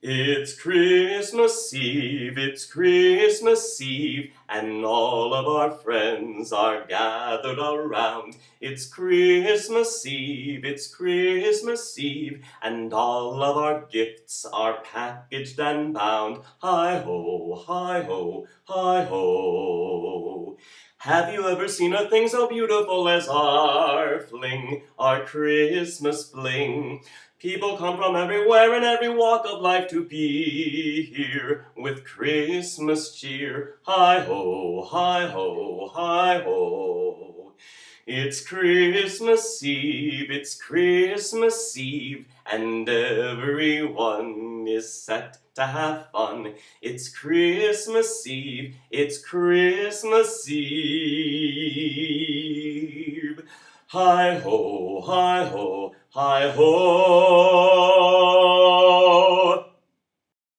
It's Christmas Eve, it's Christmas Eve, and all of our friends are gathered around. It's Christmas Eve, it's Christmas Eve, and all of our gifts are packaged and bound. Hi ho, hi ho, hi ho. Have you ever seen a thing so beautiful as our fling, our Christmas fling? People come from everywhere and every walk of life to be here with Christmas cheer. Hi ho, hi ho, hi ho. It's Christmas Eve, it's Christmas Eve, and everyone is set to have fun. It's Christmas Eve, it's Christmas Eve. Hi ho, hi ho, hi ho.